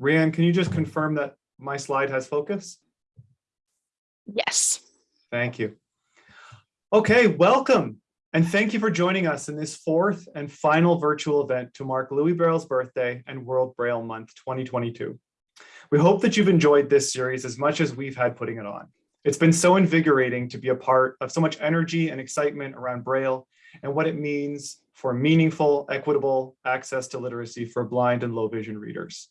Rianne, can you just confirm that my slide has focus? Yes. Thank you. Okay, welcome. And thank you for joining us in this fourth and final virtual event to mark Louis Braille's birthday and World Braille Month 2022. We hope that you've enjoyed this series as much as we've had putting it on. It's been so invigorating to be a part of so much energy and excitement around Braille and what it means for meaningful, equitable access to literacy for blind and low vision readers.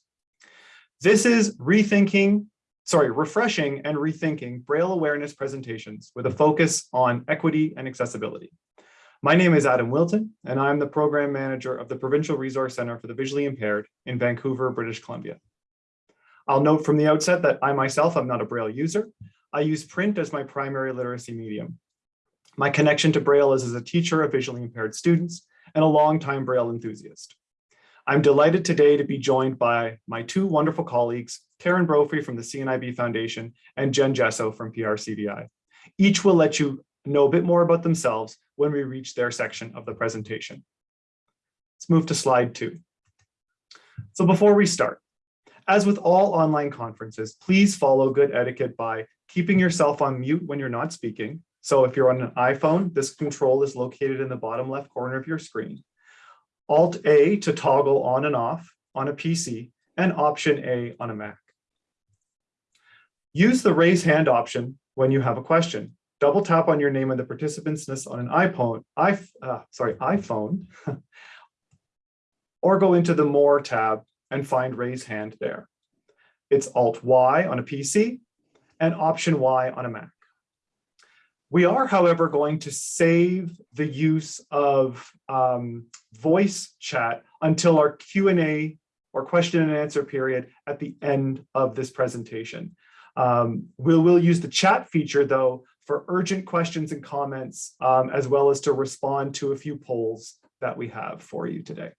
This is rethinking, sorry, refreshing and rethinking Braille awareness presentations with a focus on equity and accessibility. My name is Adam Wilton, and I'm the program manager of the Provincial Resource Center for the Visually Impaired in Vancouver, British Columbia. I'll note from the outset that I myself am not a Braille user. I use print as my primary literacy medium. My connection to Braille is as a teacher of visually impaired students and a longtime Braille enthusiast. I'm delighted today to be joined by my two wonderful colleagues, Karen Brophy from the CNIB Foundation and Jen Jesso from PRCVI. Each will let you know a bit more about themselves when we reach their section of the presentation. Let's move to slide two. So before we start, as with all online conferences, please follow good etiquette by keeping yourself on mute when you're not speaking. So if you're on an iPhone, this control is located in the bottom left corner of your screen. Alt A to toggle on and off on a PC and Option A on a Mac. Use the raise hand option when you have a question double tap on your name and the participant's list on an iPhone, I, uh, sorry, iPhone, or go into the More tab and find Raise Hand there. It's Alt Y on a PC and Option Y on a Mac. We are, however, going to save the use of um, voice chat until our Q&A or question and answer period at the end of this presentation. Um, we will use the chat feature, though, for urgent questions and comments, um, as well as to respond to a few polls that we have for you today.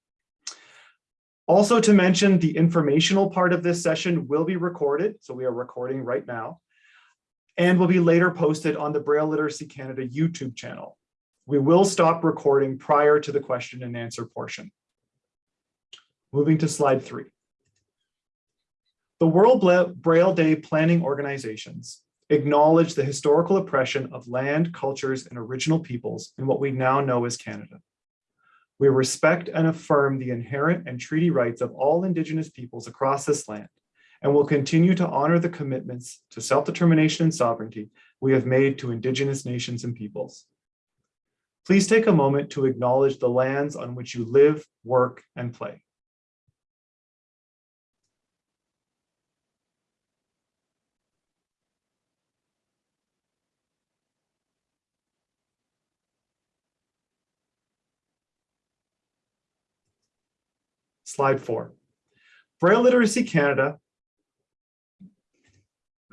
Also to mention, the informational part of this session will be recorded, so we are recording right now, and will be later posted on the Braille Literacy Canada YouTube channel. We will stop recording prior to the question and answer portion. Moving to slide three. The World Braille Day planning organizations acknowledge the historical oppression of land, cultures, and original peoples in what we now know as Canada. We respect and affirm the inherent and treaty rights of all Indigenous peoples across this land, and will continue to honor the commitments to self-determination and sovereignty we have made to Indigenous nations and peoples. Please take a moment to acknowledge the lands on which you live, work, and play. Slide four. Braille Literacy Canada,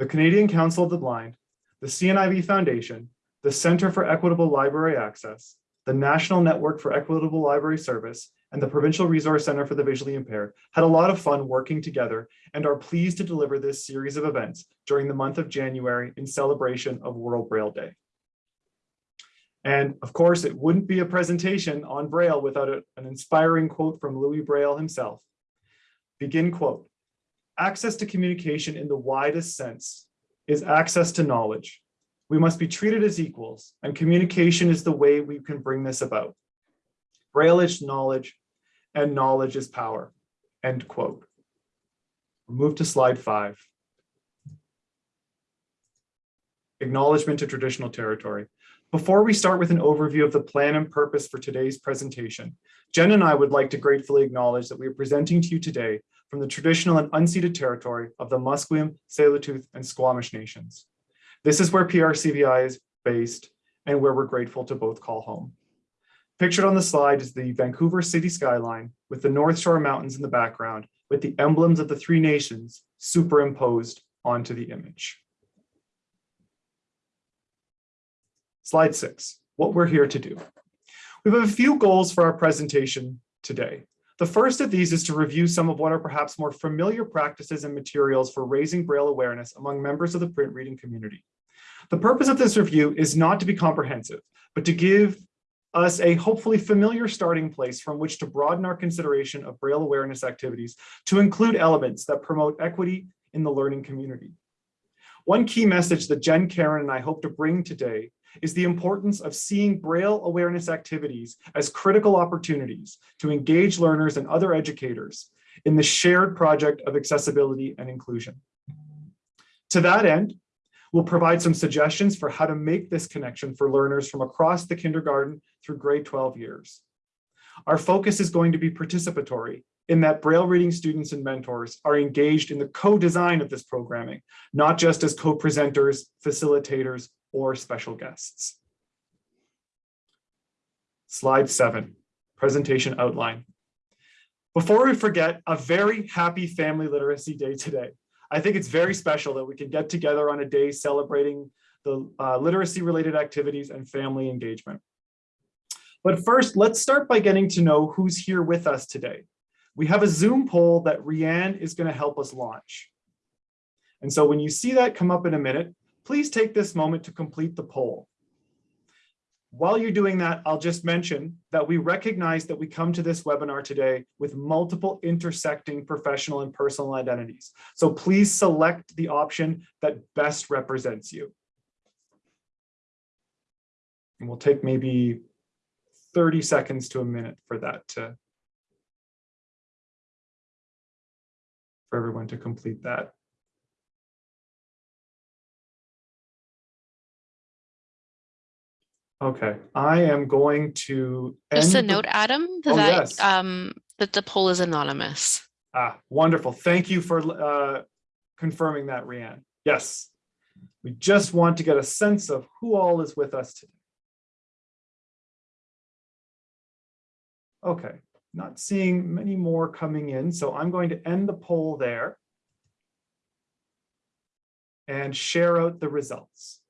the Canadian Council of the Blind, the CNIB Foundation, the Centre for Equitable Library Access, the National Network for Equitable Library Service, and the Provincial Resource Centre for the Visually Impaired had a lot of fun working together and are pleased to deliver this series of events during the month of January in celebration of World Braille Day. And of course, it wouldn't be a presentation on Braille without a, an inspiring quote from Louis Braille himself. Begin quote, access to communication in the widest sense is access to knowledge. We must be treated as equals and communication is the way we can bring this about. Braille is knowledge and knowledge is power, end quote. Move to slide five. Acknowledgement to traditional territory. Before we start with an overview of the plan and purpose for today's presentation, Jen and I would like to gratefully acknowledge that we are presenting to you today from the traditional and unceded territory of the Musqueam, Tsleil-Waututh, and Squamish nations. This is where PRCVI is based and where we're grateful to both call home. Pictured on the slide is the Vancouver city skyline with the North Shore Mountains in the background with the emblems of the three nations superimposed onto the image. Slide six, what we're here to do. We have a few goals for our presentation today. The first of these is to review some of what are perhaps more familiar practices and materials for raising Braille awareness among members of the print reading community. The purpose of this review is not to be comprehensive, but to give us a hopefully familiar starting place from which to broaden our consideration of Braille awareness activities to include elements that promote equity in the learning community. One key message that Jen, Karen, and I hope to bring today is the importance of seeing Braille awareness activities as critical opportunities to engage learners and other educators in the shared project of accessibility and inclusion. To that end, we'll provide some suggestions for how to make this connection for learners from across the kindergarten through grade 12 years. Our focus is going to be participatory in that Braille reading students and mentors are engaged in the co-design of this programming, not just as co-presenters, facilitators, or special guests. Slide seven, presentation outline. Before we forget, a very happy Family Literacy Day today. I think it's very special that we can get together on a day celebrating the uh, literacy related activities and family engagement. But first, let's start by getting to know who's here with us today. We have a Zoom poll that Rianne is going to help us launch. And so when you see that come up in a minute, please take this moment to complete the poll. While you're doing that, I'll just mention that we recognize that we come to this webinar today with multiple intersecting professional and personal identities. So please select the option that best represents you. And we'll take maybe 30 seconds to a minute for that to for everyone to complete that. Okay, I am going to. Just a note, Adam, Oh, that yes. um that the poll is anonymous. Ah, wonderful. Thank you for uh, confirming that, Rianne. Yes. We just want to get a sense of who all is with us today. Okay, not seeing many more coming in, so I'm going to end the poll there and share out the results.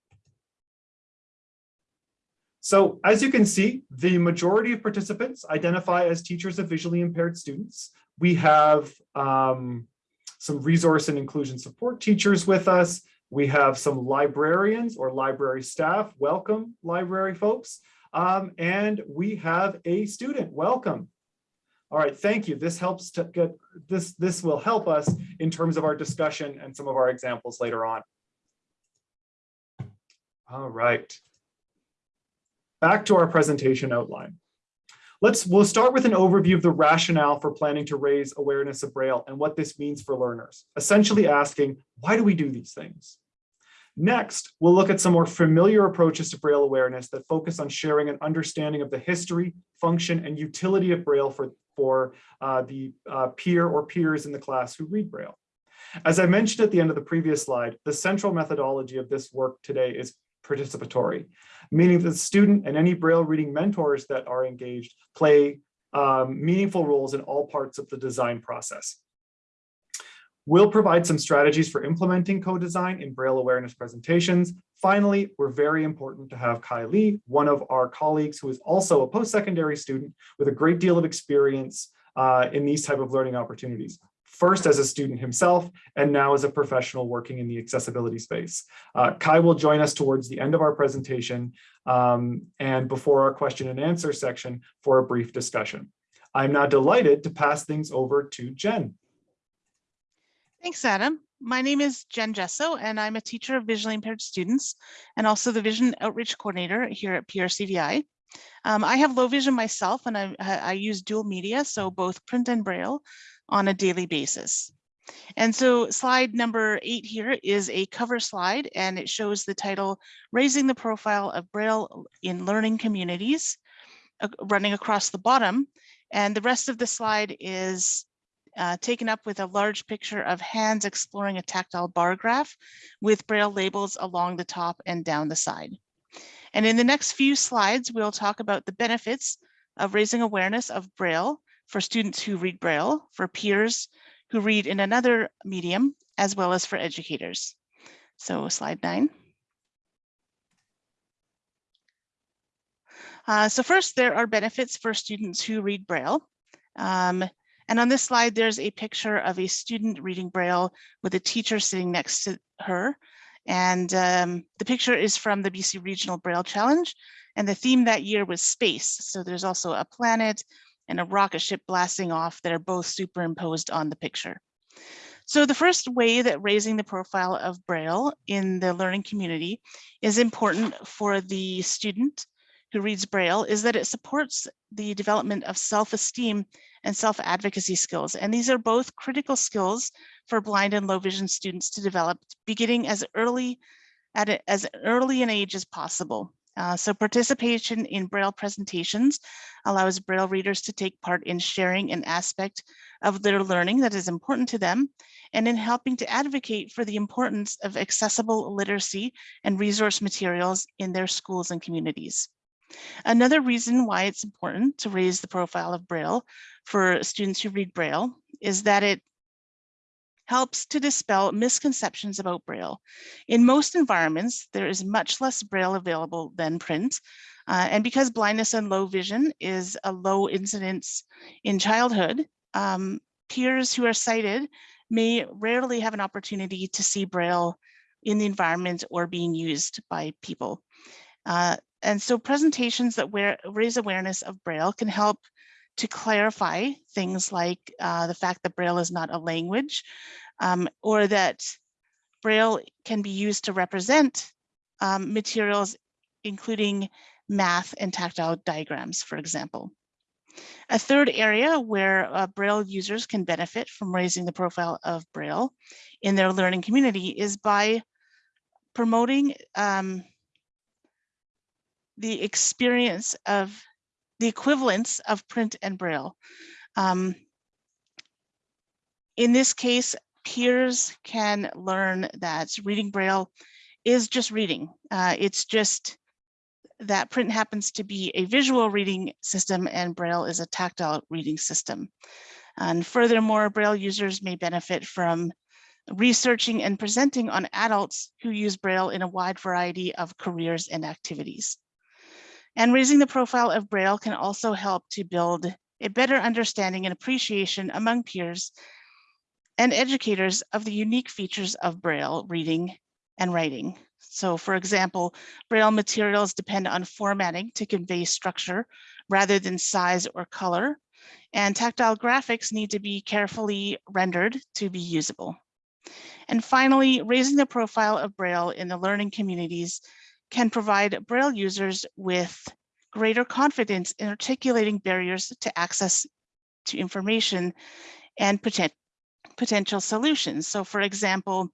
So as you can see, the majority of participants identify as teachers of visually impaired students. We have um, some resource and inclusion support teachers with us. We have some librarians or library staff. Welcome, library folks. Um, and we have a student. Welcome. All right, thank you. This helps to get this. This will help us in terms of our discussion and some of our examples later on. All right. Back to our presentation outline. Let's, we'll start with an overview of the rationale for planning to raise awareness of Braille and what this means for learners, essentially asking, why do we do these things? Next, we'll look at some more familiar approaches to Braille awareness that focus on sharing an understanding of the history, function, and utility of Braille for, for uh, the uh, peer or peers in the class who read Braille. As I mentioned at the end of the previous slide, the central methodology of this work today is participatory, meaning that the student and any Braille reading mentors that are engaged play um, meaningful roles in all parts of the design process. We'll provide some strategies for implementing co-design in Braille awareness presentations. Finally, we're very important to have Kai Lee, one of our colleagues who is also a post-secondary student with a great deal of experience uh, in these type of learning opportunities first as a student himself, and now as a professional working in the accessibility space. Uh, Kai will join us towards the end of our presentation um, and before our question and answer section for a brief discussion. I'm now delighted to pass things over to Jen. Thanks, Adam. My name is Jen Jesso, and I'm a teacher of visually impaired students and also the Vision Outreach Coordinator here at PRCVI. Um, I have low vision myself, and I, I use dual media, so both print and Braille, on a daily basis. And so slide number eight here is a cover slide, and it shows the title, Raising the Profile of Braille in Learning Communities, uh, running across the bottom. And the rest of the slide is uh, taken up with a large picture of hands exploring a tactile bar graph with Braille labels along the top and down the side. And in the next few slides, we'll talk about the benefits of raising awareness of Braille for students who read Braille, for peers who read in another medium, as well as for educators. So slide nine. Uh, so first, there are benefits for students who read Braille. Um, and on this slide, there's a picture of a student reading Braille with a teacher sitting next to her. And um, the picture is from the BC Regional Braille Challenge. And the theme that year was space. So there's also a planet and a rocket ship blasting off that are both superimposed on the picture. So the first way that raising the profile of Braille in the learning community is important for the student who reads Braille is that it supports the development of self-esteem and self-advocacy skills. And these are both critical skills for blind and low vision students to develop beginning as early at a, as early an age as possible. Uh, so participation in Braille presentations allows Braille readers to take part in sharing an aspect of their learning that is important to them and in helping to advocate for the importance of accessible literacy and resource materials in their schools and communities. Another reason why it's important to raise the profile of Braille for students who read Braille is that it helps to dispel misconceptions about Braille. In most environments, there is much less Braille available than print. Uh, and because blindness and low vision is a low incidence in childhood, um, peers who are sighted may rarely have an opportunity to see Braille in the environment or being used by people. Uh, and so presentations that raise awareness of Braille can help to clarify things like uh, the fact that Braille is not a language um, or that Braille can be used to represent um, materials, including math and tactile diagrams, for example. A third area where uh, Braille users can benefit from raising the profile of Braille in their learning community is by promoting um, the experience of the equivalence of print and braille. Um, in this case, peers can learn that reading braille is just reading. Uh, it's just that print happens to be a visual reading system and braille is a tactile reading system. And furthermore, braille users may benefit from researching and presenting on adults who use braille in a wide variety of careers and activities. And raising the profile of Braille can also help to build a better understanding and appreciation among peers and educators of the unique features of Braille reading and writing. So for example, Braille materials depend on formatting to convey structure rather than size or color. And tactile graphics need to be carefully rendered to be usable. And finally, raising the profile of Braille in the learning communities can provide Braille users with greater confidence in articulating barriers to access to information and potential solutions. So for example,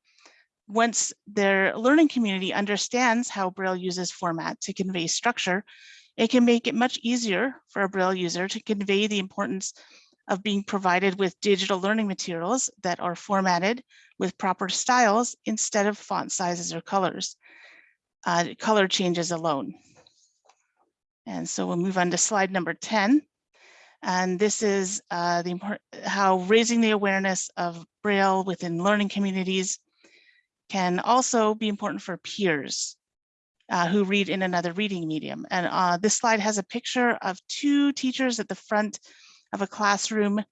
once their learning community understands how Braille uses format to convey structure, it can make it much easier for a Braille user to convey the importance of being provided with digital learning materials that are formatted with proper styles instead of font sizes or colors uh, color changes alone. And so we'll move on to slide number 10. And this is uh, the how raising the awareness of Braille within learning communities can also be important for peers uh, who read in another reading medium. And uh, this slide has a picture of two teachers at the front of a classroom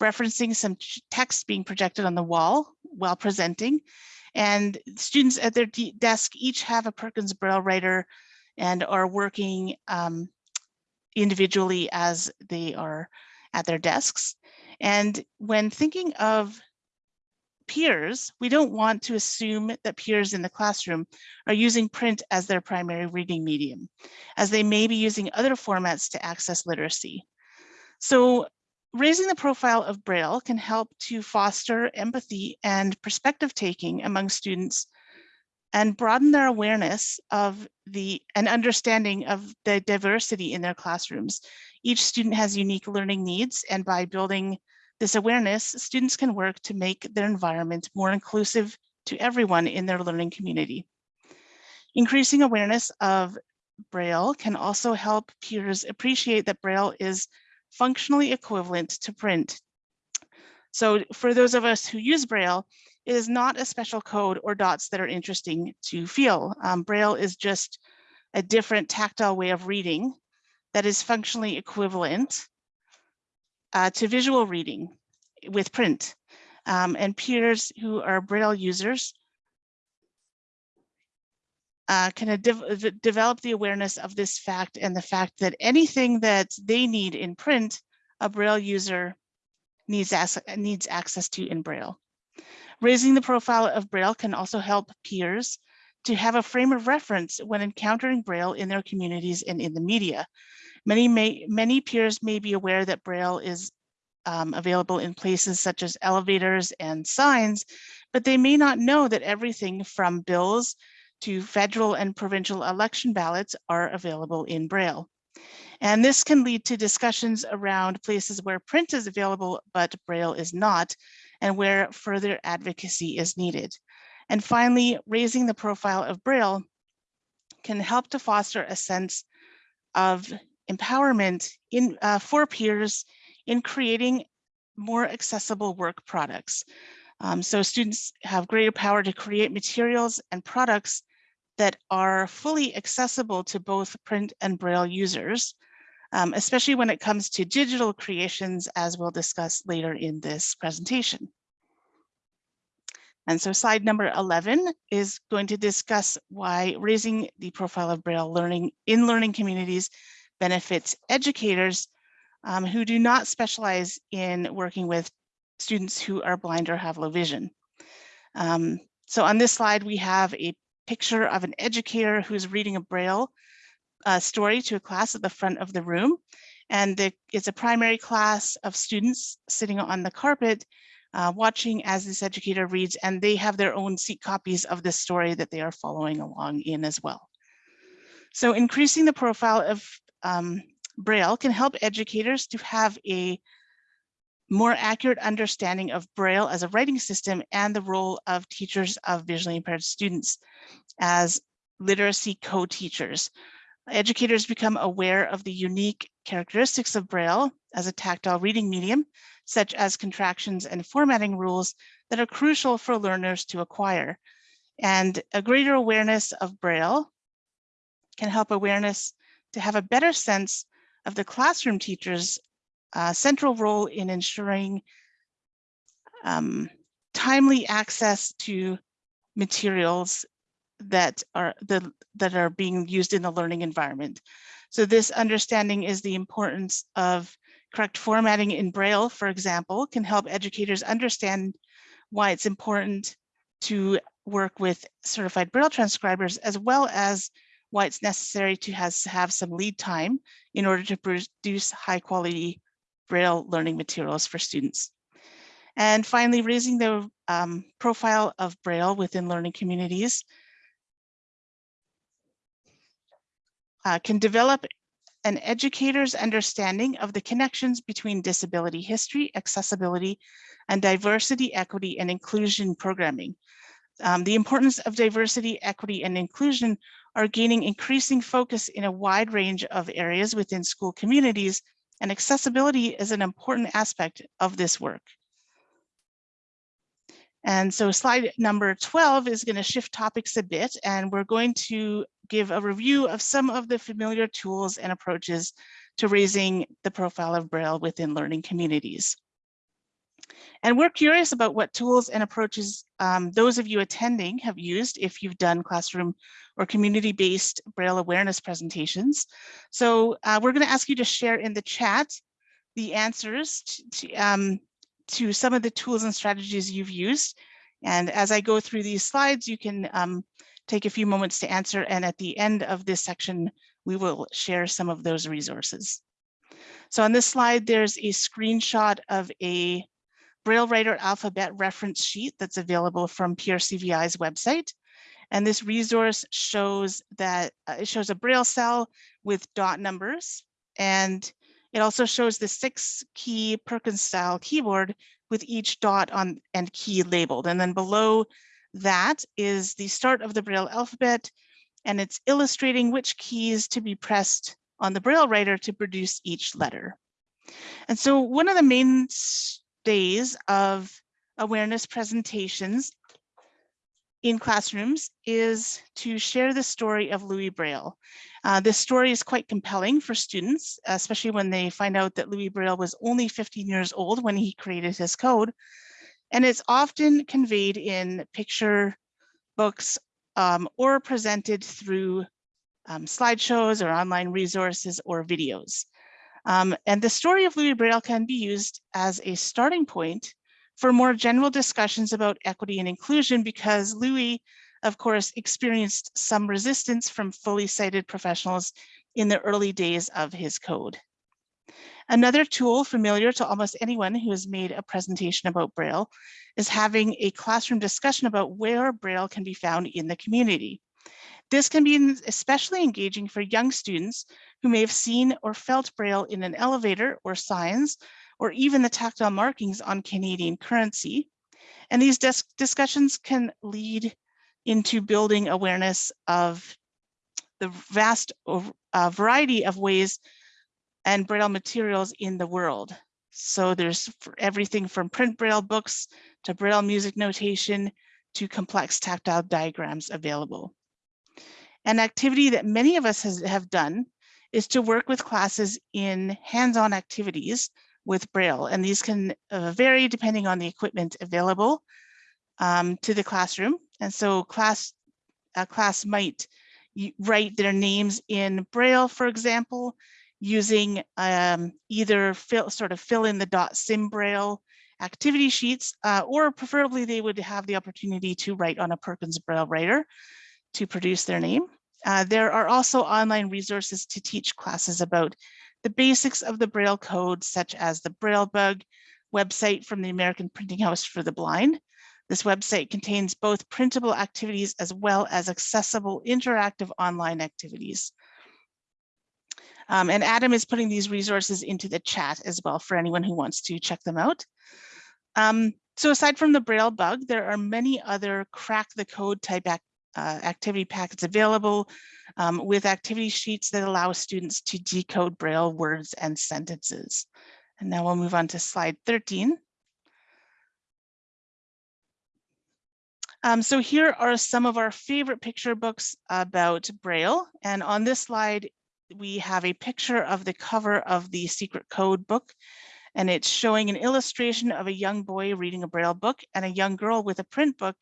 referencing some text being projected on the wall while presenting. And students at their desk each have a Perkins Braille writer and are working um, individually as they are at their desks. And when thinking of peers, we don't want to assume that peers in the classroom are using print as their primary reading medium, as they may be using other formats to access literacy. So Raising the profile of Braille can help to foster empathy and perspective taking among students and broaden their awareness of the and understanding of the diversity in their classrooms. Each student has unique learning needs and by building this awareness, students can work to make their environment more inclusive to everyone in their learning community. Increasing awareness of Braille can also help peers appreciate that Braille is functionally equivalent to print. So for those of us who use Braille, it is not a special code or dots that are interesting to feel. Um, Braille is just a different tactile way of reading that is functionally equivalent uh, to visual reading with print. Um, and peers who are Braille users uh, can de- de- develop the awareness of this fact and the fact that anything that they need in print, a Braille user needs, needs access to in Braille. Raising the profile of Braille can also help peers to have a frame of reference when encountering Braille in their communities and in the media. Many may, many peers may be aware that Braille is um, available in places such as elevators and signs, but they may not know that everything from bills to federal and provincial election ballots are available in Braille. And this can lead to discussions around places where print is available, but Braille is not, and where further advocacy is needed. And finally, raising the profile of Braille can help to foster a sense of empowerment in uh, for peers in creating more accessible work products. Um, so students have greater power to create materials and products that are fully accessible to both print and Braille users, um, especially when it comes to digital creations, as we'll discuss later in this presentation. And so slide number 11 is going to discuss why raising the profile of Braille learning in learning communities benefits educators um, who do not specialize in working with students who are blind or have low vision. Um, so on this slide, we have a picture of an educator who's reading a Braille uh, story to a class at the front of the room. And the, it's a primary class of students sitting on the carpet uh, watching as this educator reads, and they have their own seat copies of this story that they are following along in as well. So increasing the profile of um, Braille can help educators to have a more accurate understanding of Braille as a writing system and the role of teachers of visually impaired students as literacy co-teachers. Educators become aware of the unique characteristics of Braille as a tactile reading medium, such as contractions and formatting rules that are crucial for learners to acquire. And a greater awareness of Braille can help awareness to have a better sense of the classroom teacher's uh, central role in ensuring um, timely access to materials that are the that are being used in the learning environment. So this understanding is the importance of correct formatting in Braille, for example, can help educators understand why it's important to work with certified Braille transcribers, as well as why it's necessary to has, have some lead time in order to produce high quality Braille learning materials for students. And finally, raising the um, profile of Braille within learning communities uh, can develop an educator's understanding of the connections between disability history, accessibility, and diversity, equity, and inclusion programming. Um, the importance of diversity, equity, and inclusion are gaining increasing focus in a wide range of areas within school communities, and accessibility is an important aspect of this work. And so slide number 12 is going to shift topics a bit, and we're going to give a review of some of the familiar tools and approaches to raising the profile of Braille within learning communities. And we're curious about what tools and approaches um, those of you attending have used if you've done classroom or community-based Braille awareness presentations. So uh, we're going to ask you to share in the chat the answers to, to, um, to some of the tools and strategies you've used. And as I go through these slides, you can um, take a few moments to answer. And at the end of this section, we will share some of those resources. So on this slide, there's a screenshot of a Braille Writer alphabet reference sheet that's available from PRCVI's website. And this resource shows that uh, it shows a Braille cell with dot numbers. And it also shows the six key Perkins style keyboard with each dot on and key labeled. And then below that is the start of the Braille alphabet, and it's illustrating which keys to be pressed on the Braille writer to produce each letter. And so one of the mainstays of awareness presentations in classrooms is to share the story of Louis Braille. Uh, this story is quite compelling for students, especially when they find out that Louis Braille was only 15 years old when he created his code, and it's often conveyed in picture books um, or presented through um, slideshows or online resources or videos. Um, and the story of Louis Braille can be used as a starting point for more general discussions about equity and inclusion because Louis, of course, experienced some resistance from fully sighted professionals in the early days of his code. Another tool familiar to almost anyone who has made a presentation about Braille is having a classroom discussion about where Braille can be found in the community. This can be especially engaging for young students who may have seen or felt Braille in an elevator or signs, or even the tactile markings on Canadian currency. And these discussions can lead into building awareness of the vast uh, variety of ways and Braille materials in the world. So there's everything from print Braille books to Braille music notation to complex tactile diagrams available. An activity that many of us has, have done is to work with classes in hands-on activities with Braille, and these can uh, vary depending on the equipment available um, to the classroom. And so class, a class might write their names in Braille, for example, using um, either fill, sort of fill in the dot sim braille activity sheets, uh, or preferably they would have the opportunity to write on a Perkins Braille writer to produce their name. Uh, there are also online resources to teach classes about the basics of the Braille code, such as the Braille Bug website from the American Printing House for the Blind. This website contains both printable activities as well as accessible interactive online activities. Um, and Adam is putting these resources into the chat as well for anyone who wants to check them out. Um, so aside from the Braille bug, there are many other crack the code type act, uh, activity packets available um, with activity sheets that allow students to decode Braille words and sentences. And now we'll move on to slide 13. Um, so here are some of our favorite picture books about Braille. And on this slide we have a picture of the cover of the secret code book and it's showing an illustration of a young boy reading a braille book and a young girl with a print book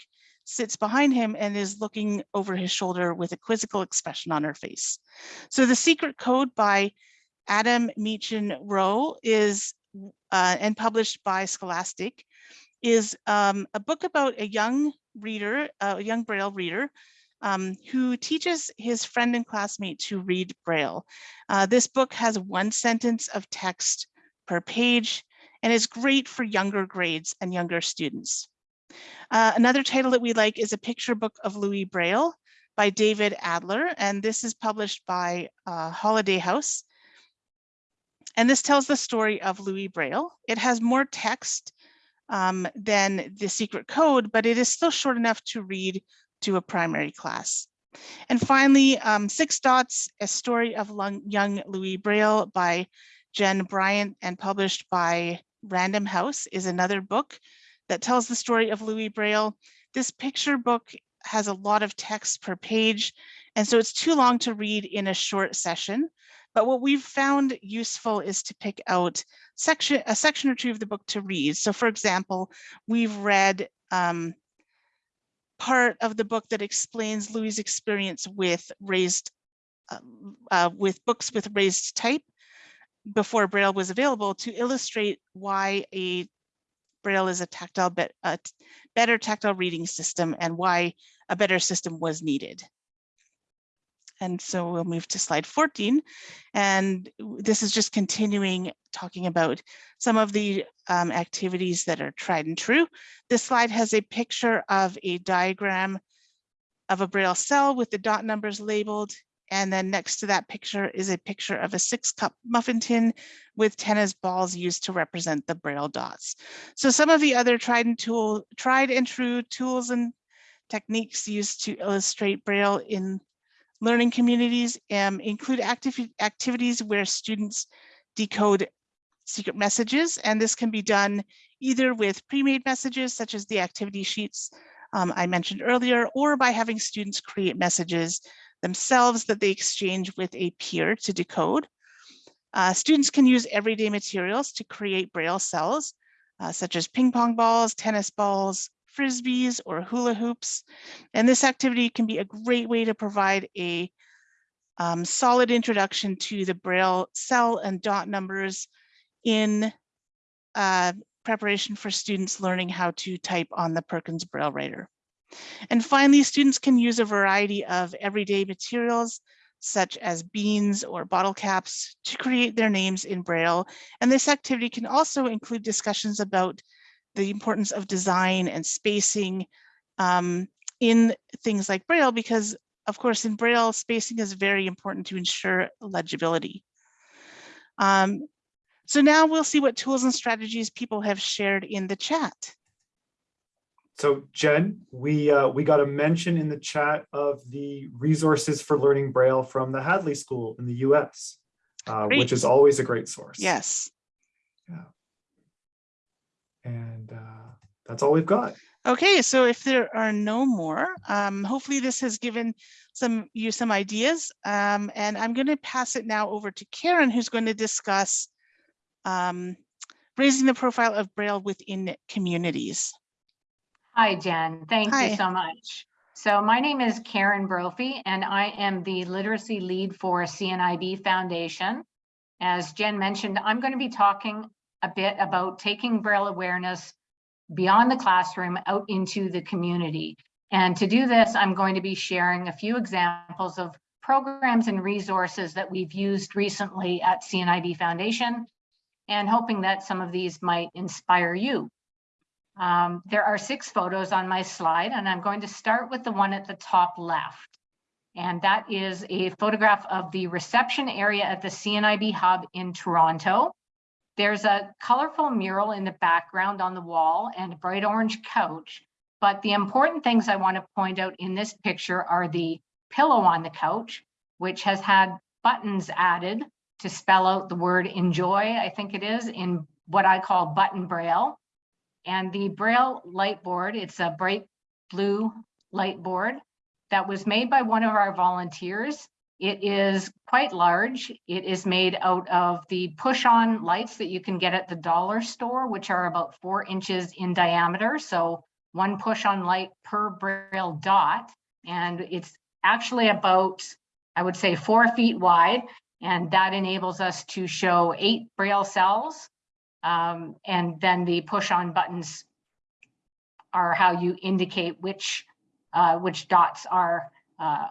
sits behind him and is looking over his shoulder with a quizzical expression on her face. So the secret code by Adam Meachen Rau is uh, and published by Scholastic is um, a book about a young reader, uh, a young braille reader um, who teaches his friend and classmate to read Braille. Uh, this book has one sentence of text per page and is great for younger grades and younger students. Uh, another title that we like is a picture book of Louis Braille by David Adler, and this is published by uh, Holiday House. And this tells the story of Louis Braille. It has more text um, than the secret code, but it is still short enough to read to a primary class. And finally, um, Six Dots, a story of young Louis Braille by Jen Bryant and published by Random House is another book that tells the story of Louis Braille. This picture book has a lot of text per page, and so it's too long to read in a short session. But what we've found useful is to pick out section, a section or two of the book to read. So for example, we've read um, part of the book that explains Louis' experience with raised, uh, uh, with books with raised type before Braille was available to illustrate why a Braille is a tactile, be a better tactile reading system and why a better system was needed. And so we'll move to slide 14. And this is just continuing talking about some of the um, activities that are tried and true. This slide has a picture of a diagram of a Braille cell with the dot numbers labeled. And then next to that picture is a picture of a six cup muffin tin with tennis balls used to represent the Braille dots. So some of the other tried and tool, tried and true tools and techniques used to illustrate Braille in learning communities um, include active activities where students decode secret messages, and this can be done either with pre-made messages such as the activity sheets um, I mentioned earlier, or by having students create messages themselves that they exchange with a peer to decode. Uh, students can use everyday materials to create Braille cells, uh, such as ping pong balls, tennis balls, frisbees or hula hoops. And this activity can be a great way to provide a um, solid introduction to the Braille cell and dot numbers in uh, preparation for students learning how to type on the Perkins Braille Writer. And finally, students can use a variety of everyday materials such as beans or bottle caps to create their names in Braille. And this activity can also include discussions about the importance of design and spacing um, in things like Braille, because of course in Braille, spacing is very important to ensure legibility. Um, so now we'll see what tools and strategies people have shared in the chat. So Jen, we uh, we got a mention in the chat of the resources for learning Braille from the Hadley School in the US, uh, which is always a great source. Yes. Yeah. And uh, that's all we've got. Okay, so if there are no more, um, hopefully this has given some you some ideas. Um, and I'm going to pass it now over to Karen, who's going to discuss um, raising the profile of Braille within communities. Hi, Jen. Thank Hi. you so much. So my name is Karen Brophy, and I am the literacy lead for CNIB Foundation. As Jen mentioned, I'm going to be talking a bit about taking Braille awareness beyond the classroom out into the community. And to do this, I'm going to be sharing a few examples of programs and resources that we've used recently at CNIB Foundation and hoping that some of these might inspire you. Um, there are six photos on my slide, and I'm going to start with the one at the top left. And that is a photograph of the reception area at the CNIB Hub in Toronto. There's a colorful mural in the background on the wall and a bright orange couch. But the important things I want to point out in this picture are the pillow on the couch, which has had buttons added to spell out the word enjoy, I think it is, in what I call button braille. And the Braille light board, it's a bright blue light board that was made by one of our volunteers. It is quite large. It is made out of the push-on lights that you can get at the dollar store, which are about four inches in diameter. So one push-on light per Braille dot. And it's actually about, I would say, four feet wide. And that enables us to show eight Braille cells um, and then the push on buttons are how you indicate which uh, which dots are uh,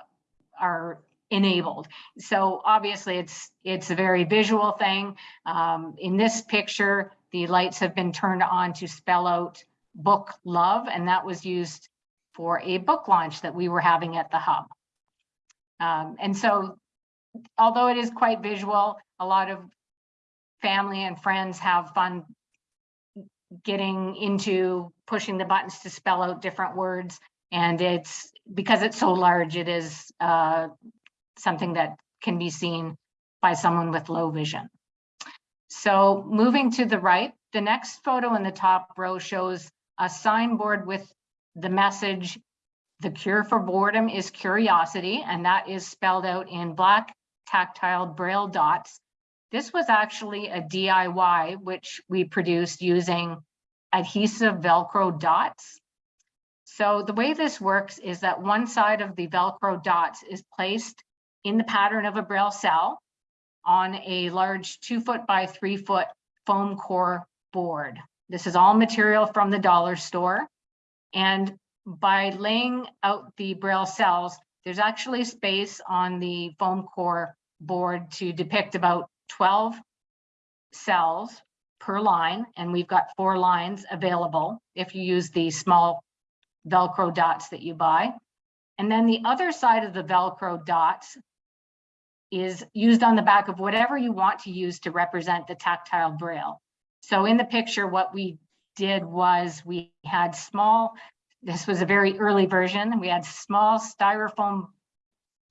are enabled. So obviously it's it's a very visual thing. Um, in this picture, the lights have been turned on to spell out book love, and that was used for a book launch that we were having at the hub. Um, and so although it is quite visual, a lot of family and friends have fun getting into pushing the buttons to spell out different words. And it's because it's so large, it is uh, something that can be seen by someone with low vision. So moving to the right, the next photo in the top row shows a signboard with the message, the cure for boredom is curiosity, and that is spelled out in black tactile braille dots this was actually a DIY, which we produced using adhesive Velcro dots. So the way this works is that one side of the Velcro dots is placed in the pattern of a Braille cell on a large two foot by three foot foam core board. This is all material from the dollar store. And by laying out the Braille cells, there's actually space on the foam core board to depict about 12 cells per line, and we've got four lines available if you use the small Velcro dots that you buy. And then the other side of the Velcro dots is used on the back of whatever you want to use to represent the tactile braille. So in the picture, what we did was we had small, this was a very early version, we had small styrofoam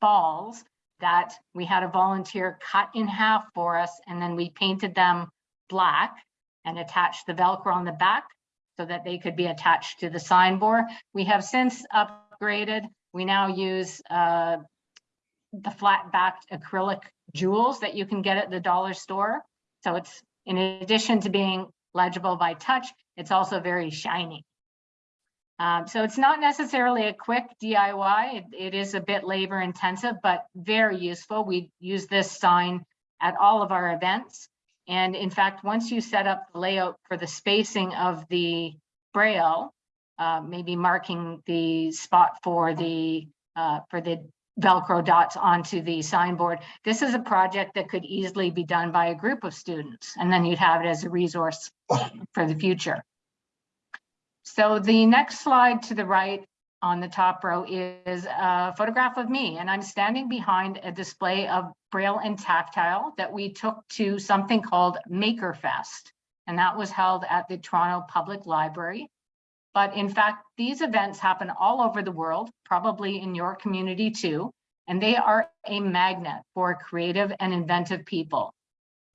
balls that we had a volunteer cut in half for us and then we painted them black and attached the Velcro on the back so that they could be attached to the signboard. We have since upgraded. We now use uh, the flat backed acrylic jewels that you can get at the dollar store. So it's in addition to being legible by touch, it's also very shiny. Um, so it's not necessarily a quick DIY. It, it is a bit labor intensive, but very useful. We use this sign at all of our events. And in fact, once you set up the layout for the spacing of the braille, uh, maybe marking the spot for the uh, for the Velcro dots onto the signboard. This is a project that could easily be done by a group of students, and then you'd have it as a resource for the future. So the next slide to the right on the top row is a photograph of me, and I'm standing behind a display of Braille and Tactile that we took to something called Makerfest, and that was held at the Toronto Public Library. But in fact, these events happen all over the world, probably in your community too, and they are a magnet for creative and inventive people.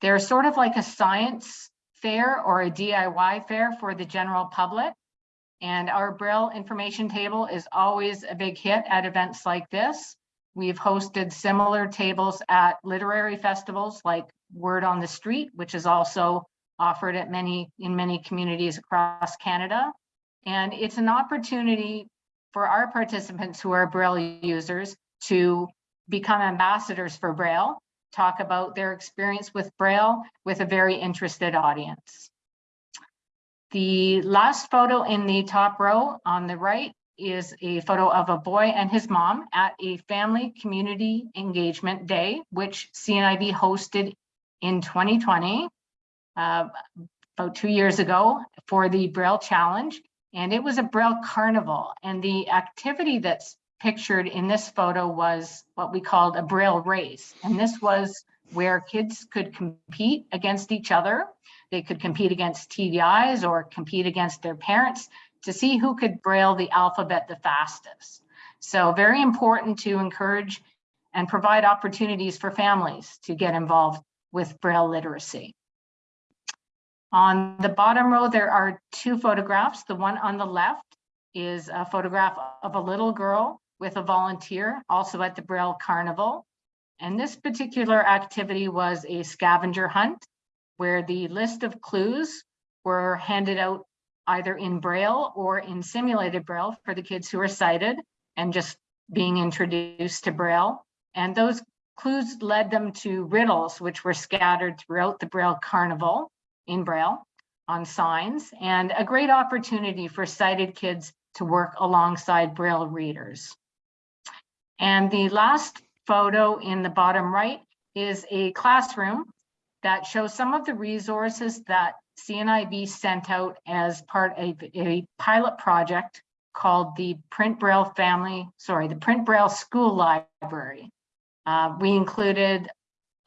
They're sort of like a science fair or a DIY fair for the general public. And our Braille information table is always a big hit at events like this. We've hosted similar tables at literary festivals like Word on the Street, which is also offered at many in many communities across Canada. And it's an opportunity for our participants who are Braille users to become ambassadors for Braille, talk about their experience with Braille with a very interested audience. The last photo in the top row on the right is a photo of a boy and his mom at a family community engagement day, which CNIB hosted in 2020, uh, about two years ago for the Braille Challenge. And it was a Braille Carnival. And the activity that's pictured in this photo was what we called a Braille race. And this was where kids could compete against each other. They could compete against TVIs or compete against their parents to see who could Braille the alphabet the fastest. So very important to encourage and provide opportunities for families to get involved with Braille literacy. On the bottom row, there are two photographs. The one on the left is a photograph of a little girl with a volunteer, also at the Braille Carnival. And this particular activity was a scavenger hunt where the list of clues were handed out either in Braille or in simulated Braille for the kids who are sighted and just being introduced to Braille. And those clues led them to riddles, which were scattered throughout the Braille Carnival in Braille on signs and a great opportunity for sighted kids to work alongside Braille readers. And the last photo in the bottom right is a classroom that shows some of the resources that CNIB sent out as part of a pilot project called the Print Braille Family, sorry, the Print Braille School Library. Uh, we included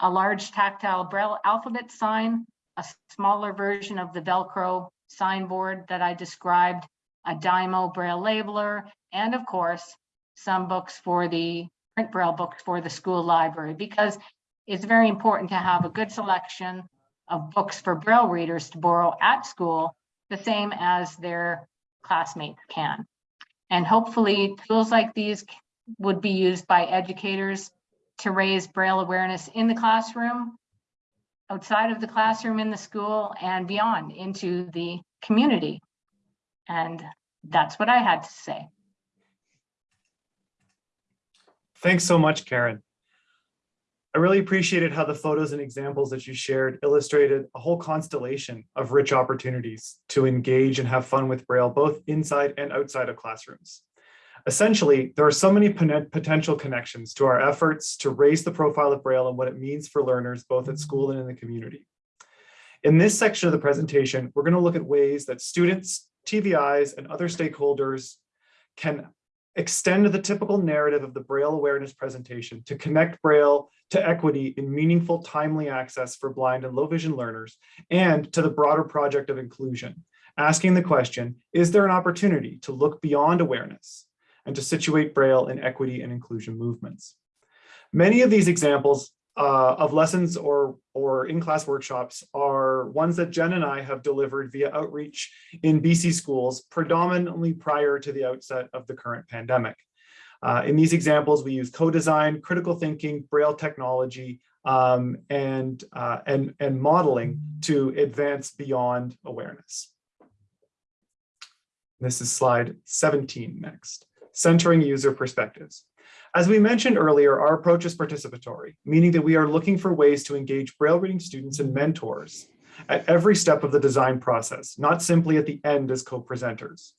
a large tactile Braille alphabet sign, a smaller version of the Velcro signboard that I described, a Dymo Braille labeler, and of course, some books for the print Braille books for the school library, because it's very important to have a good selection of books for Braille readers to borrow at school, the same as their classmates can. And hopefully tools like these would be used by educators to raise Braille awareness in the classroom outside of the classroom in the school and beyond into the community. And that's what I had to say. Thanks so much, Karen. I really appreciated how the photos and examples that you shared illustrated a whole constellation of rich opportunities to engage and have fun with Braille, both inside and outside of classrooms. Essentially, there are so many potential connections to our efforts to raise the profile of Braille and what it means for learners, both at school and in the community. In this section of the presentation, we're going to look at ways that students, TVIs, and other stakeholders can extend the typical narrative of the Braille awareness presentation to connect Braille to equity in meaningful, timely access for blind and low vision learners, and to the broader project of inclusion, asking the question, is there an opportunity to look beyond awareness and to situate Braille in equity and inclusion movements. Many of these examples uh, of lessons or, or in-class workshops are ones that Jen and I have delivered via outreach in BC schools, predominantly prior to the outset of the current pandemic. Uh, in these examples, we use co-design, critical thinking, Braille technology, um, and, uh, and, and modeling to advance beyond awareness. This is slide 17 next, centering user perspectives. As we mentioned earlier, our approach is participatory, meaning that we are looking for ways to engage Braille reading students and mentors at every step of the design process, not simply at the end as co-presenters.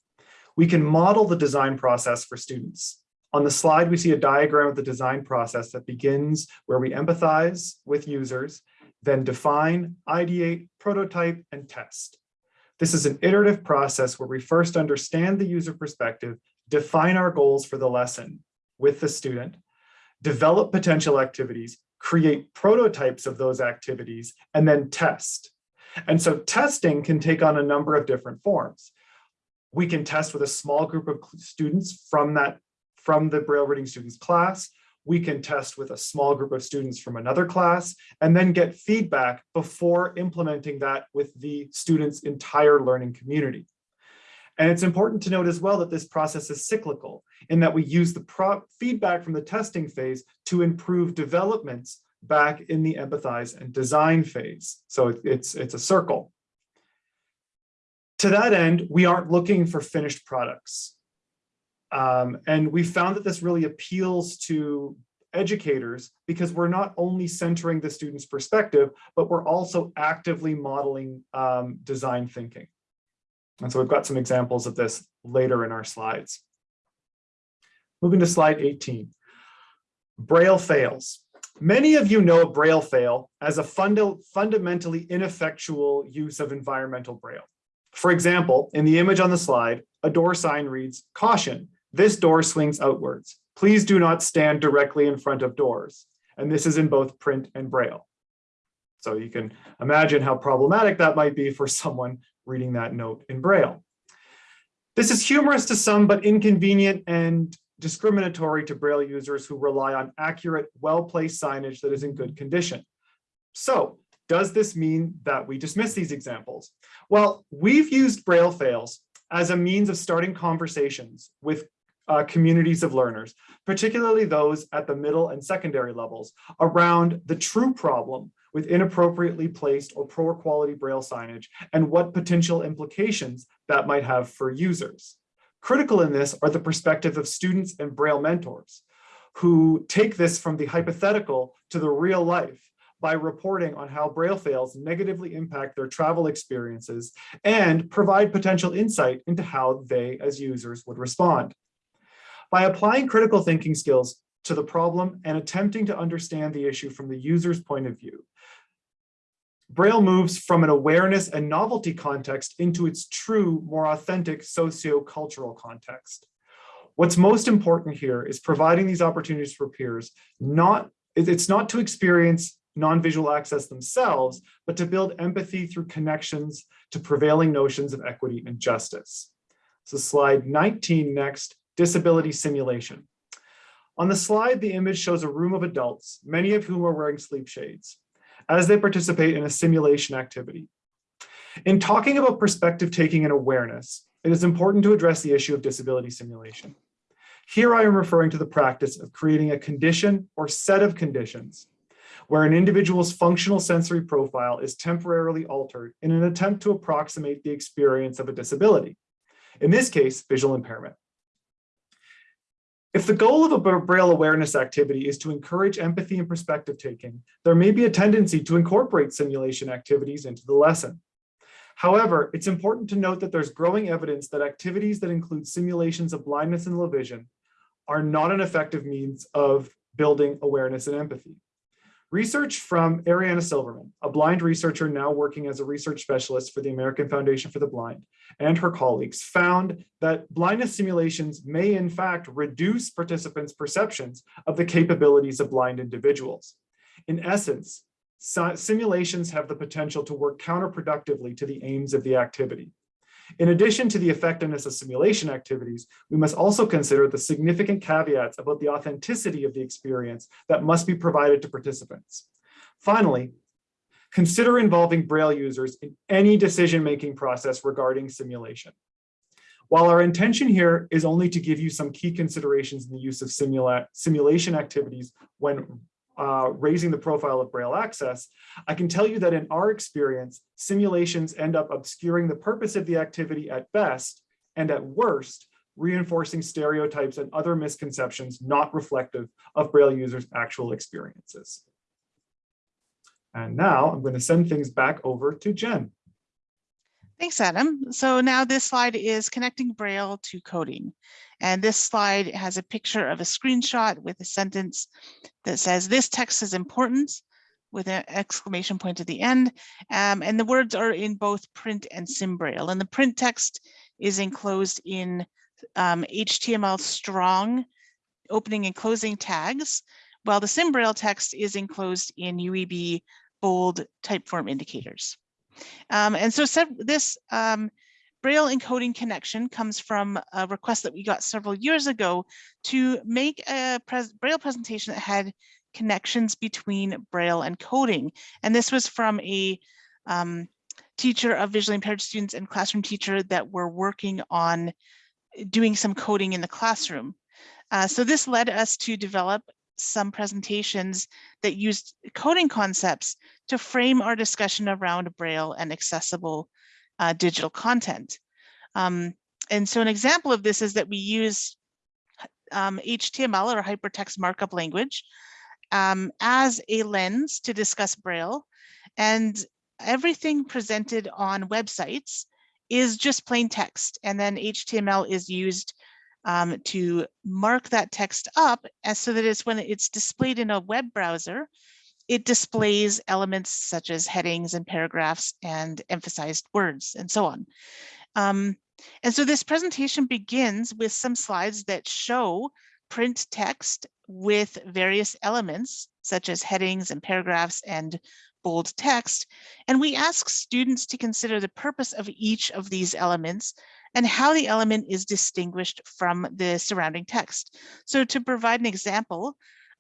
We can model the design process for students. On the slide, we see a diagram of the design process that begins where we empathize with users, then define, ideate, prototype, and test. This is an iterative process where we first understand the user perspective, define our goals for the lesson with the student, develop potential activities, create prototypes of those activities, and then test. And so testing can take on a number of different forms. We can test with a small group of students from that from the Braille reading students class. We can test with a small group of students from another class and then get feedback before implementing that with the student's entire learning community. And it's important to note as well that this process is cyclical in that we use the feedback from the testing phase to improve developments back in the empathize and design phase. So it's, it's a circle. To that end, we aren't looking for finished products. Um, and we found that this really appeals to educators because we're not only centering the student's perspective, but we're also actively modeling um, design thinking. And so we've got some examples of this later in our slides. Moving to slide 18. Braille fails. Many of you know Braille fail as a funda fundamentally ineffectual use of environmental Braille. For example, in the image on the slide, a door sign reads, caution, this door swings outwards. Please do not stand directly in front of doors. And this is in both print and Braille. So you can imagine how problematic that might be for someone reading that note in Braille. This is humorous to some, but inconvenient and discriminatory to Braille users who rely on accurate, well-placed signage that is in good condition. So does this mean that we dismiss these examples? Well, we've used Braille fails as a means of starting conversations with uh, communities of learners, particularly those at the middle and secondary levels, around the true problem with inappropriately placed or poor quality Braille signage and what potential implications that might have for users. Critical in this are the perspective of students and Braille mentors who take this from the hypothetical to the real life by reporting on how Braille fails negatively impact their travel experiences and provide potential insight into how they as users would respond. By applying critical thinking skills to the problem and attempting to understand the issue from the user's point of view, Braille moves from an awareness and novelty context into its true, more authentic socio-cultural context. What's most important here is providing these opportunities for peers, not, it's not to experience non-visual access themselves, but to build empathy through connections to prevailing notions of equity and justice. So slide 19 next, disability simulation. On the slide, the image shows a room of adults, many of whom are wearing sleep shades as they participate in a simulation activity. In talking about perspective taking and awareness, it is important to address the issue of disability simulation. Here I am referring to the practice of creating a condition or set of conditions where an individual's functional sensory profile is temporarily altered in an attempt to approximate the experience of a disability. In this case, visual impairment. If the goal of a Braille awareness activity is to encourage empathy and perspective taking, there may be a tendency to incorporate simulation activities into the lesson. However, it's important to note that there's growing evidence that activities that include simulations of blindness and low vision are not an effective means of building awareness and empathy. Research from Arielle Silverman, a blind researcher now working as a research specialist for the American Foundation for the Blind, and her colleagues found that blindness simulations may in fact reduce participants' perceptions of the capabilities of blind individuals. In essence, simulations have the potential to work counterproductively to the aims of the activity. In addition to the effectiveness of simulation activities, we must also consider the significant caveats about the authenticity of the experience that must be provided to participants. Finally, consider involving Braille users in any decision-making process regarding simulation. While our intention here is only to give you some key considerations in the use of simula simulation activities when uh, raising the profile of Braille access, I can tell you that in our experience, simulations end up obscuring the purpose of the activity at best and at worst, reinforcing stereotypes and other misconceptions not reflective of Braille users' actual experiences. And now I'm going to send things back over to Jen. Thanks, Adam. So now this slide is connecting Braille to coding. And this slide has a picture of a screenshot with a sentence that says, this text is important with an exclamation point at the end. Um, and the words are in both print and sim Braille. And the print text is enclosed in um, HTML strong opening and closing tags, while the sim Braille text is enclosed in UEB bold typeform indicators. Um, and so this um, Braille encoding connection comes from a request that we got several years ago to make a pres Braille presentation that had connections between Braille and coding. And this was from a um, teacher of visually impaired students and classroom teacher that were working on doing some coding in the classroom. Uh, so this led us to develop some presentations that used coding concepts to frame our discussion around Braille and accessible uh, digital content. Um, and so an example of this is that we use um, HTML or hypertext markup language um, as a lens to discuss Braille. And everything presented on websites is just plain text. And then HTML is used um, to mark that text up as so that it's when it's displayed in a web browser, it displays elements such as headings and paragraphs and emphasized words and so on. Um, and so this presentation begins with some slides that show print text with various elements such as headings and paragraphs and bold text. And we ask students to consider the purpose of each of these elements and how the element is distinguished from the surrounding text. So to provide an example,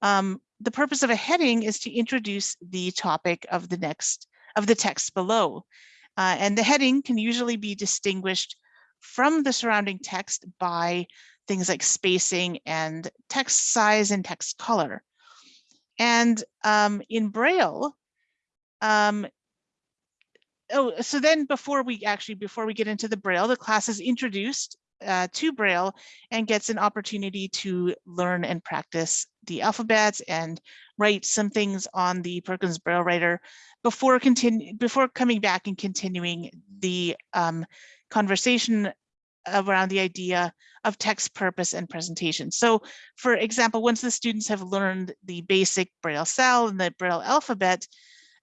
um, the purpose of a heading is to introduce the topic of the next of the text below. Uh, and the heading can usually be distinguished from the surrounding text by things like spacing and text size and text color. And um, in Braille, um, oh, so then before we actually, before we get into the Braille, the class is introduced uh, to Braille and gets an opportunity to learn and practice the alphabets and write some things on the Perkins Braille Writer before continue before coming back and continuing the um, conversation around the idea of text purpose and presentation. So for example, once the students have learned the basic Braille cell and the Braille alphabet,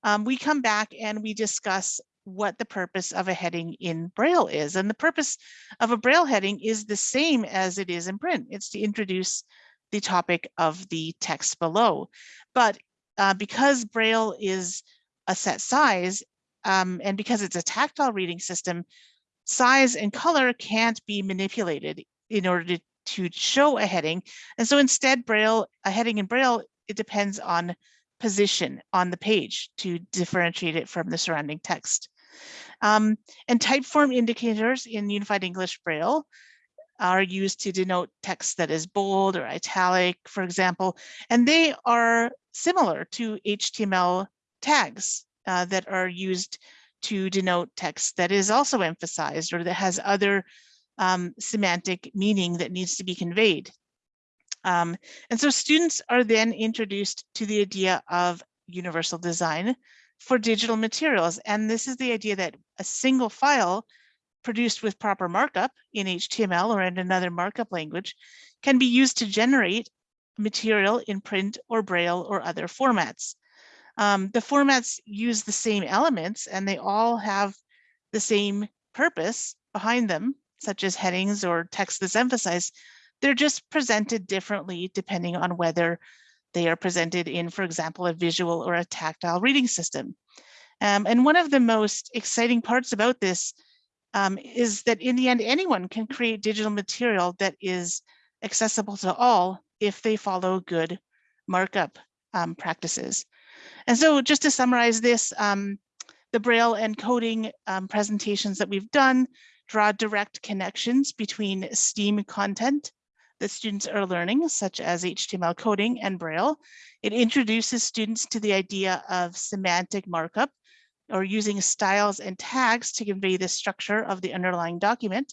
um, we come back and we discuss what the purpose of a heading in Braille is. And the purpose of a Braille heading is the same as it is in print. It's to introduce the topic of the text below. But uh, because Braille is a set size, um, and because it's a tactile reading system, size and color can't be manipulated in order to, to show a heading. And so instead, Braille, a heading in Braille, it depends on position on the page to differentiate it from the surrounding text. Um, and typeform indicators in Unified English Braille are used to denote text that is bold or italic, for example, and they are similar to HTML tags uh, that are used to denote text that is also emphasized or that has other um, semantic meaning that needs to be conveyed. Um, and so students are then introduced to the idea of universal design for digital materials. And this is the idea that a single file produced with proper markup in HTML or in another markup language can be used to generate material in print or braille or other formats. Um, the formats use the same elements and they all have the same purpose behind them, such as headings or text that's emphasized. They're just presented differently depending on whether they are presented in, for example, a visual or a tactile reading system. Um, and one of the most exciting parts about this um, is that in the end, anyone can create digital material that is accessible to all if they follow good markup um, practices. And so just to summarize this, um, the Braille and coding um, presentations that we've done draw direct connections between STEAM content that students are learning, such as HTML coding and Braille. It introduces students to the idea of semantic markup or using styles and tags to convey the structure of the underlying document.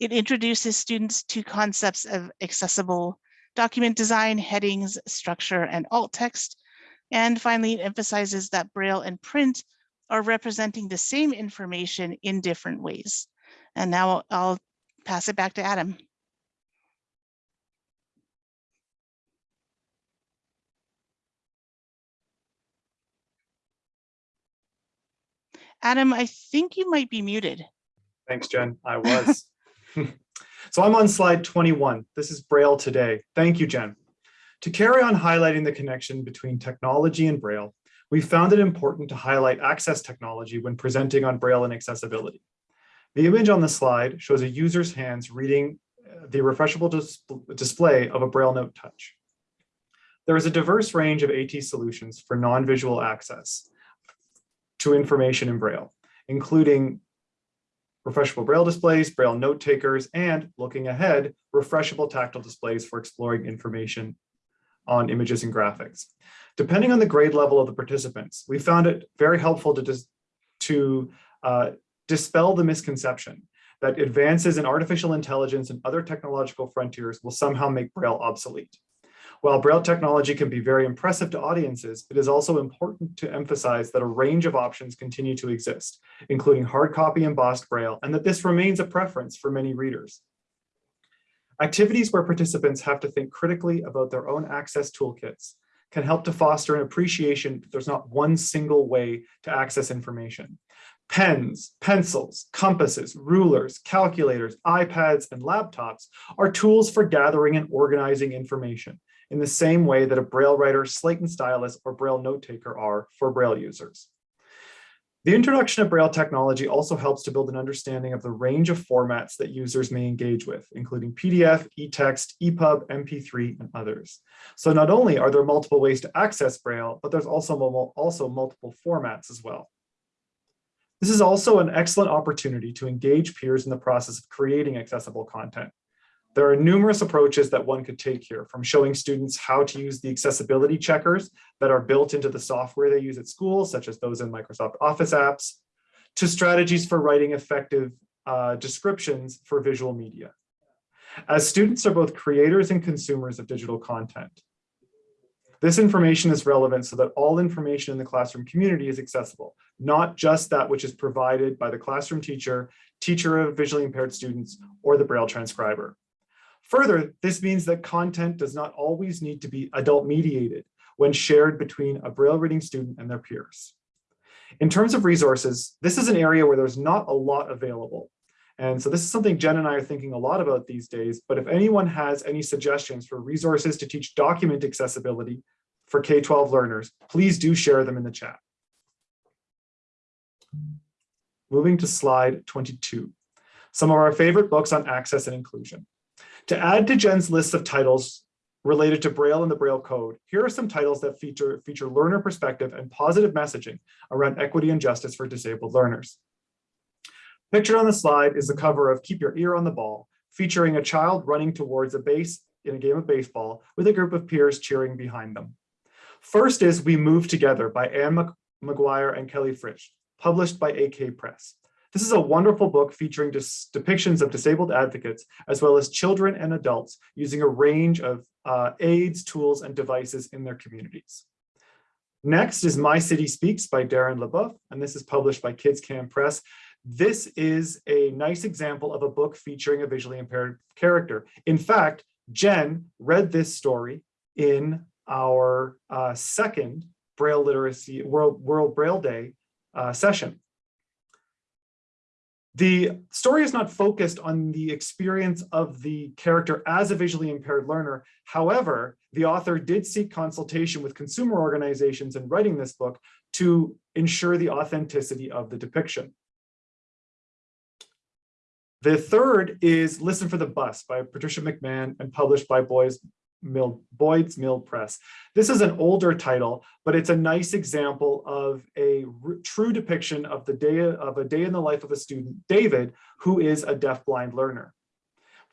It introduces students to concepts of accessible document design, headings, structure, and alt text. And finally, it emphasizes that Braille and print are representing the same information in different ways. And now I'll pass it back to Adam. Adam, I think you might be muted. Thanks, Jen. I was. so I'm on slide 21. This is Braille today. Thank you, Jen. To carry on highlighting the connection between technology and Braille, we found it important to highlight access technology when presenting on Braille and accessibility. The image on the slide shows a user's hands reading uh, the refreshable dis display of a Braille note touch. There is a diverse range of AT solutions for non-visual access to information in Braille, including refreshable Braille displays, Braille note takers, and looking ahead, refreshable tactile displays for exploring information on images and graphics. Depending on the grade level of the participants, we found it very helpful to, dis to uh, dispel the misconception that advances in artificial intelligence and other technological frontiers will somehow make Braille obsolete. While Braille technology can be very impressive to audiences, it is also important to emphasize that a range of options continue to exist, including hard copy embossed Braille, and that this remains a preference for many readers. Activities where participants have to think critically about their own access toolkits can help to foster an appreciation that there's not one single way to access information. Pens, pencils, compasses, rulers, calculators, iPads, and laptops are tools for gathering and organizing information in the same way that a Braille writer, slate and stylus, or Braille note taker are for Braille users. The introduction of Braille technology also helps to build an understanding of the range of formats that users may engage with, including PDF, eText, EPUB, MP3, and others. So not only are there multiple ways to access Braille, but there's also, also multiple formats as well. This is also an excellent opportunity to engage peers in the process of creating accessible content. There are numerous approaches that one could take here, from showing students how to use the accessibility checkers that are built into the software they use at school, such as those in Microsoft Office apps, to strategies for writing effective uh, descriptions for visual media. As students are both creators and consumers of digital content, this information is relevant so that all information in the classroom community is accessible, not just that which is provided by the classroom teacher, teacher of visually impaired students, or the Braille transcriber. Further, this means that content does not always need to be adult mediated when shared between a Braille reading student and their peers. In terms of resources, this is an area where there's not a lot available. And so this is something Jen and I are thinking a lot about these days, but if anyone has any suggestions for resources to teach document accessibility for K-12 learners, please do share them in the chat. Moving to slide 22, some of our favorite books on access and inclusion. To add to Jen's list of titles related to Braille and the Braille code, here are some titles that feature, feature learner perspective and positive messaging around equity and justice for disabled learners. Pictured on the slide is the cover of Keep Your Ear on the Ball, featuring a child running towards a base in a game of baseball with a group of peers cheering behind them. First is We Move Together by Anne McGuire and Kelly Fritsch, published by AK Press. This is a wonderful book featuring depictions of disabled advocates, as well as children and adults using a range of uh, aids, tools, and devices in their communities. Next is My City Speaks by Darren Lebeuf, and this is published by Kids Can Press. This is a nice example of a book featuring a visually impaired character. In fact, Jen read this story in our uh, second Braille Literacy World, World Braille Day uh, session. The story is not focused on the experience of the character as a visually impaired learner. However, the author did seek consultation with consumer organizations in writing this book to ensure the authenticity of the depiction. The third is Listen for the Bus by Patricia McMahon and published by Boys Mill, Boyd's Mill Press. This is an older title, but it's a nice example of a true depiction of the day of a day in the life of a student, David, who is a deafblind learner.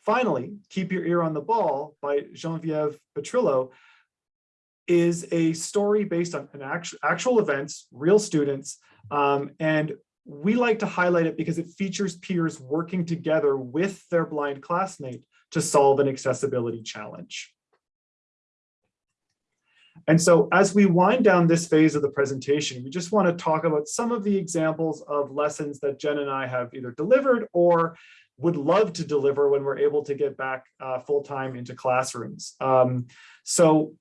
Finally, Keep Your Ear on the Ball by Genevieve Petrillo is a story based on an actual, actual events, real students, um, and we like to highlight it because it features peers working together with their blind classmate to solve an accessibility challenge. And so as we wind down this phase of the presentation, we just want to talk about some of the examples of lessons that Jen and I have either delivered or would love to deliver when we're able to get back uh, full-time into classrooms. Um, so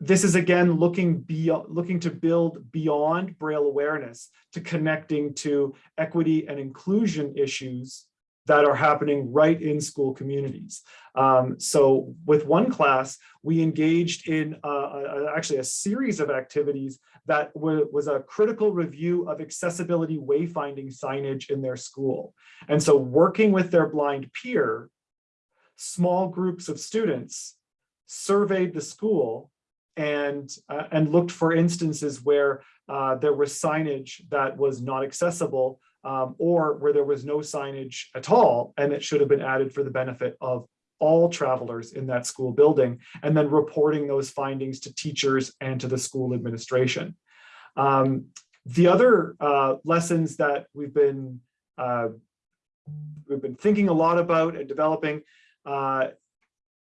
this is again looking beyond looking to build beyond braille awareness to connecting to equity and inclusion issues that are happening right in school communities. Um, so with one class, we engaged in uh, uh, actually a series of activities that was a critical review of accessibility wayfinding signage in their school. And so working with their blind peer, small groups of students surveyed the school and uh, and looked for instances where uh, there was signage that was not accessible um, or where there was no signage at all and it should have been added for the benefit of all travelers in that school building and then reporting those findings to teachers and to the school administration. Um, the other uh, lessons that we've been uh, we've been thinking a lot about and developing uh,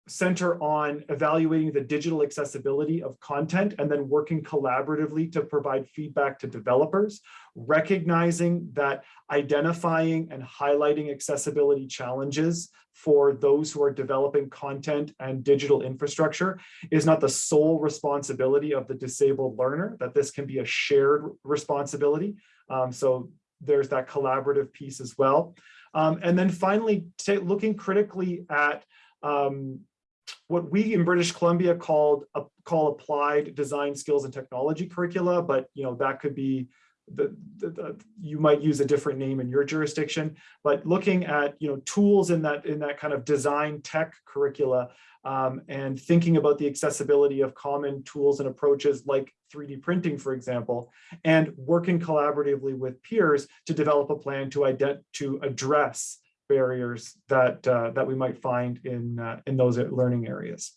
center on evaluating the digital accessibility of content and then working collaboratively to provide feedback to developers, recognizing that identifying and highlighting accessibility challenges for those who are developing content and digital infrastructure is not the sole responsibility of the disabled learner, that this can be a shared responsibility. Um, so there's that collaborative piece as well. Um, and then finally, looking critically at um, what we in British Columbia called call applied design skills and technology curricula, but you know that could be the, the, the, you might use a different name in your jurisdiction, but looking at you know tools in that in that kind of design tech curricula um, and thinking about the accessibility of common tools and approaches like 3D printing, for example, and working collaboratively with peers to develop a plan to ident to address barriers that uh, that we might find in uh, in those learning areas.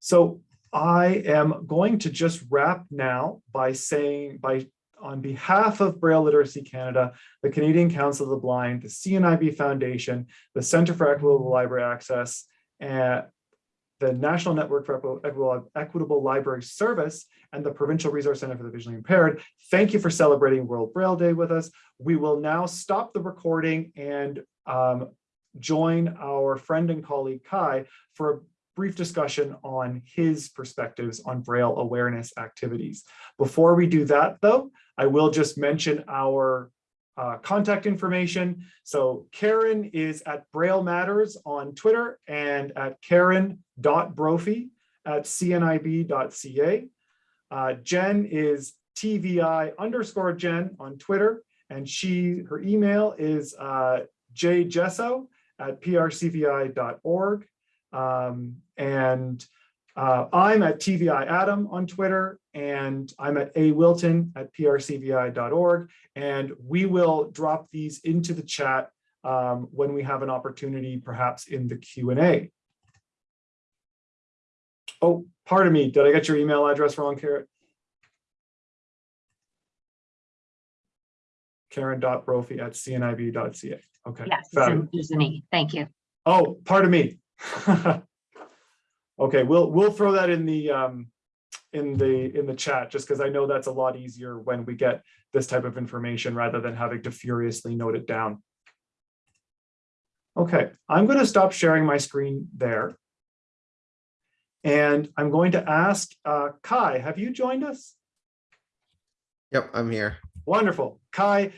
So I am going to just wrap now by saying by on behalf of Braille Literacy Canada, the Canadian Council of the Blind, the CNIB Foundation, the Centre for Equitable Library Access, and the National Network for Equitable Library Service and the Provincial Resource Center for the Visually Impaired. Thank you for celebrating World Braille Day with us. We will now stop the recording and um, join our friend and colleague Kai for a brief discussion on his perspectives on Braille awareness activities. Before we do that though, I will just mention our uh, contact information. So Karen is at Braille Matters on Twitter and at karen.brophy at cnib.ca. Uh, Jen is TVI underscore Jen on Twitter, and she her email is uh, jjesso at prcvi.org. Um, and uh, I'm at TVI Adam on Twitter, and I'm at A Wilton at prcvi.org. And we will drop these into the chat um, when we have an opportunity, perhaps in the Q&A. Oh, pardon me, did I get your email address wrong, Karen? Karen.brophy at cnib.ca. Okay. Yes, there's an E. Thank you. Oh, pardon me. okay, we'll we'll throw that in the um, in the in the chat just because I know that's a lot easier when we get this type of information rather than having to furiously note it down. Okay, I'm going to stop sharing my screen there. And I'm going to ask uh, Kai, have you joined us? Yep, I'm here. Wonderful. Kai,